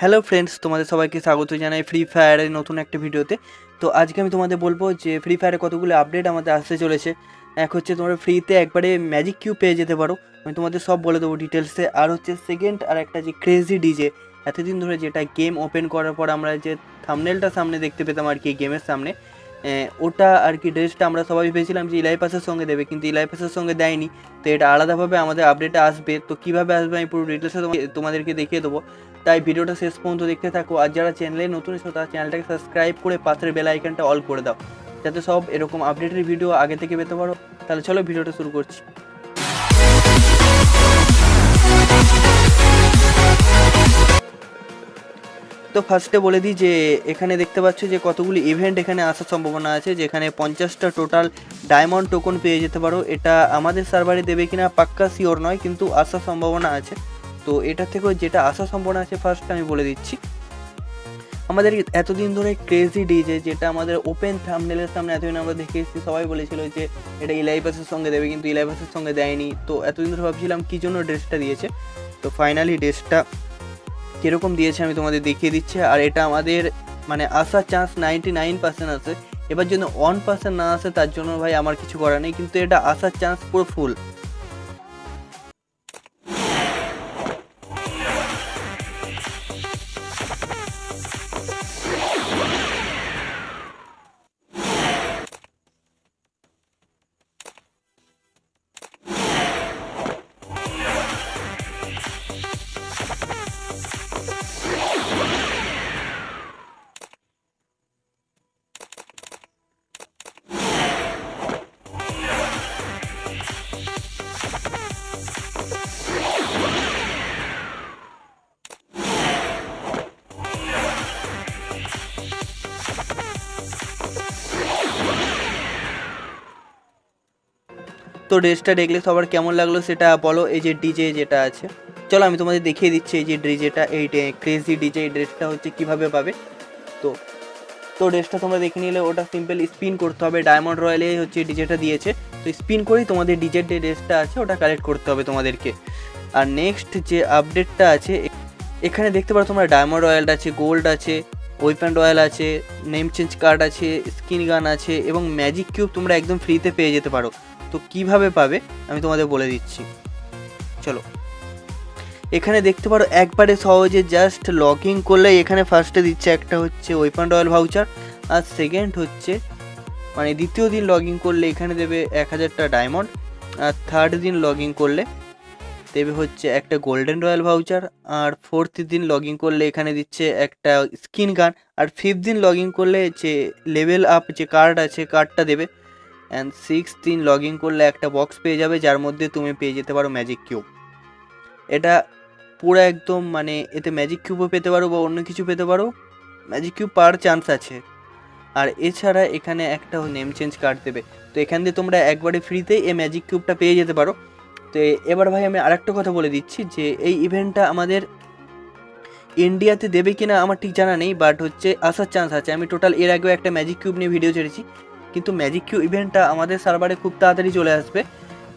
Hello friends তোমাদের সবাইকে স্বাগত জানাই ফ্রি ফায়ারের নতুন একটা ভিডিওতে। তো আজকে আমি তোমাদের বলব যে ফ্রি ফায়ারে কতগুলো আপডেট আমাদের আসতে চলেছে। এক হচ্ছে তোমরা ফ্রিতে একবারে ম্যাজিক কিউ পেয়ে যেতে পারো। আমি তোমাদের সব বলে দেবো ডিটেলসে আর হচ্ছে সেকেন্ড আর একটা যে ক্রেজি ডিজে এতদিন ধরে যেটা গেম ওপেন করার পর আমরা যে থামনেলটা সামনে দেখতে পেতাম আর কি গেমের সামনে ওটা আর কি ড্রেসটা আমরা সবাই ভেবেছিলাম যে ইলাই পাসের সঙ্গে দেবে, কিন্তু ইলাই পাসের সঙ্গে দেয়নি। তো এটা আলাদাভাবে আমাদের আপডেটে আসবে। তো কীভাবে আসবে আমি পুরো ডিটেলসে তোমাদেরকে দেখিয়ে দেবো। তাই ভিডিওটা শেষ পর্যন্ত দেখতে থাকো। আর যারা চ্যানেলে নতুন এসো তারা চ্যানেলটাকে সাবস্ক্রাইব করে পাশের বেল আইকনটা অল করে দাও। যাতে সব এরকম আপডেটের ভিডিও আগে থেকে পেতে পারো। তাহলে চলো ভিডিওটা শুরু করছি। তো ফার্স্টে বলে দিই যে, এখানে দেখতে পাচ্ছ যে কতগুলি ইভেন্ট এখানে আসার সম্ভাবনা আছে, যেখানে পঞ্চাশটা টোটাল ডায়মন্ড টোকন পেয়ে যেতে পারো। এটা আমাদের সার্ভারে দেবে কিনা পাক্কা শিওর নয়, কিন্তু আসার সম্ভাবনা আছে। তো এটা থেকেও যেটা আসার সম্ভাবনা আছে ফার্স্ট আমি বলে দিচ্ছি। আমাদের এতদিন ধরে ক্রেজি ডিজে যেটা আমাদের ওপেন থামনেলের সামনে এতদিন আমরা দেখে এসেছি, সবাই বলেছিল যে এটা ইলাইপাসের সঙ্গে দেবে, কিন্তু ইলাইপাসের সঙ্গে দেয়নি। তো এতদিন ধরে ভাবছিলাম কী জন্য ড্রেসটা দিয়েছে? তো ফাইনালি ড্রেসটা কীরকম দিয়েছে আমি তোমাদের দেখিয়ে দিচ্ছি। আর এটা আমাদের মানে আসার চান্স নাইনটি নাইন পার্সেন্ট আছে। এবার যদি ওয়ান পার্সেন্ট না আসে, তার জন্য ভাই আমার কিছু করার নেই। কিন্তু এটা আসার চান্স পুরো ফুল তো ড্রেসটা দেখলে সবার কেমন লাগল সেটা বলো, এই যে ডিজে যেটা আছে। চলো আমি তোমাদের দেখিয়ে দিচ্ছি এই যে ডিজেটা এই ক্রেজি ডিজে এই ড্রেসটা হচ্ছে কীভাবে পাবে। তো তো ড্রেসটা তোমরা দেখে নিলে, ওটা সিম্পল স্পিন করতে হবে ডায়মন্ড রয়্যালে হচ্ছে ডিজেটা দিয়েছে। তো স্পিন করেই তোমাদের ডিজের যে ড্রেসটা আছে, ওটা কালেক্ট করতে হবে তোমাদেরকে। আর নেক্সট যে আপডেটটা আছে, এখানে দেখতে পারো তোমরা ডায়মন্ড রয়্যালটা আছে গোল্ড আছে ওয়েপেন রয়্যাল আছে নেম চেঞ্জ কার্ড আছে স্কিন গান আছে এবং ম্যাজিক কিউব তোমরা একদম ফ্রিতে পেয়ে যেতে পারো। তো কীভাবে পাবে, আমি তোমাদের বলে দিচ্ছি। চলো। এখানে দেখতে পারো, একবারে সহজে জাস্ট লগ করলে এখানে ফার্স্টে দিচ্ছে একটা হচ্ছে ওয়েপন রয়্যাল ভাউচার আর সেকেন্ড হচ্ছে মানে দ্বিতীয় দিন লগ করলে এখানে দেবে এক হাজারটা ডায়মন্ড আর থার্ড দিন লগ করলে দেবে হচ্ছে একটা গোল্ডেন রয়্যাল ভাউচার আর ফোর্থ দিন লগ করলে এখানে দিচ্ছে একটা স্কিন গান আর ফিফথ দিন লগ করলে যে লেভেল আপ যে কার্ড আছে কার্ডটা দেবে অ্যান্ড সিক্স দিন লগ ইন করলে একটা বক্স পেয়ে যাবে, যার মধ্যে তুমি পেয়ে যেতে পারো ম্যাজিক কিউব এটা পুরো একদম মানে এতে ম্যাজিক কিউবও পেতে পারো বা অন্য কিছু পেতে পারো। ম্যাজিক কিউব পাওয়ার চান্স আছে। আর এছাড়া এখানে একটা নেম চেঞ্জ কার্ড দেবে। তো এখান দিয়ে তোমরা একবারে ফ্রিতেই এই ম্যাজিক কিউবটা পেয়ে যেতে পারো। তো এবার ভাই আমি আরেকটা কথা বলে দিচ্ছি যে এই ইভেন্টটা আমাদের ইন্ডিয়াতে দেবে কিনা আমার ঠিক জানা নেই বাট হচ্ছে আসার চান্স আছে। আমি টোটাল এর আগেও একটা ম্যাজিক কিউব নিয়ে ভিডিও ছেড়েছি। কিন্তু ম্যাজিক কিউ ইভেন্টটা আমাদের সার্ভারে খুব তাড়াতাড়ি চলে আসবে।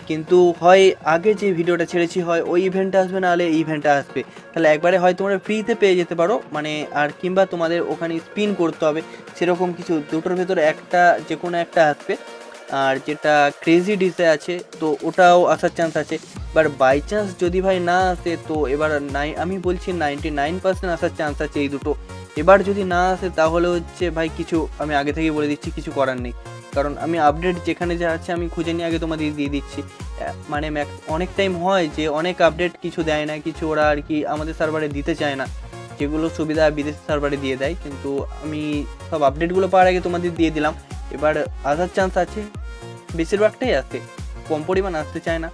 কিন্তু হয় আগে যে ভিডিওটা ছেড়েছি, হয় ওই ইভেন্টটা আসবে না হলে এই ইভেন্টটা আসবে। তাহলে একবারে হয় তোমরা ফ্রিতে পেয়ে যেতে পারো মানে আর কিংবা তোমাদের ওখানে স্পিন করতে হবে। সেরকম কিছু, দুটোর ভেতরে একটা যে কোনো একটা আসবে। আর যেটা ক্রেজি ডিসে আছে, তো ওটাও আসার চান্স আছে। এবার বাই চান্স যদি ভাই না আসে, তো এবার নাই আমি বলছি নাইনটি নাইন পার্সেন্ট আসার চান্স আছে এই দুটো। এবার যদি না আসে, তাহলে হচ্ছে ভাই কিছু আমি আগে থেকেই বলে দিচ্ছি, কিছু করার নেই। কারণ আমি আপডেট যেখানে যা আছে আমি খুঁজে নিয়ে আগে তোমাদের দিয়ে দিচ্ছি। মানে অনেক টাইম হয় যে অনেক আপডেট কিছু দেয় না, কিছু ওরা আর কি আমাদের সার্ভারে দিতে চায় না। যেগুলো সুবিধা বিদেশি সার্ভারে দিয়ে দেয়, কিন্তু আমি সব আপডেটগুলো পাওয়ার আগে তোমাদের দিয়ে দিলাম। এবার আসার চান্স আছে, বেশিরভাগটাই আসে কম পরিমাণ আসতে চায় না।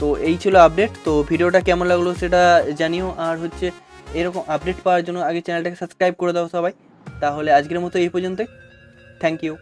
তো এই ছিল আপডেট তো ভিডিওটা কেমন লাগল সেটা জানিও। আর হচ্ছে এরকম আপডেট পাওয়ার জন্য আগে চ্যানেলটাকে সাবস্ক্রাইব করে দাও সবাই। তাহলে আজকের মতো এই পর্যন্তই। Thank you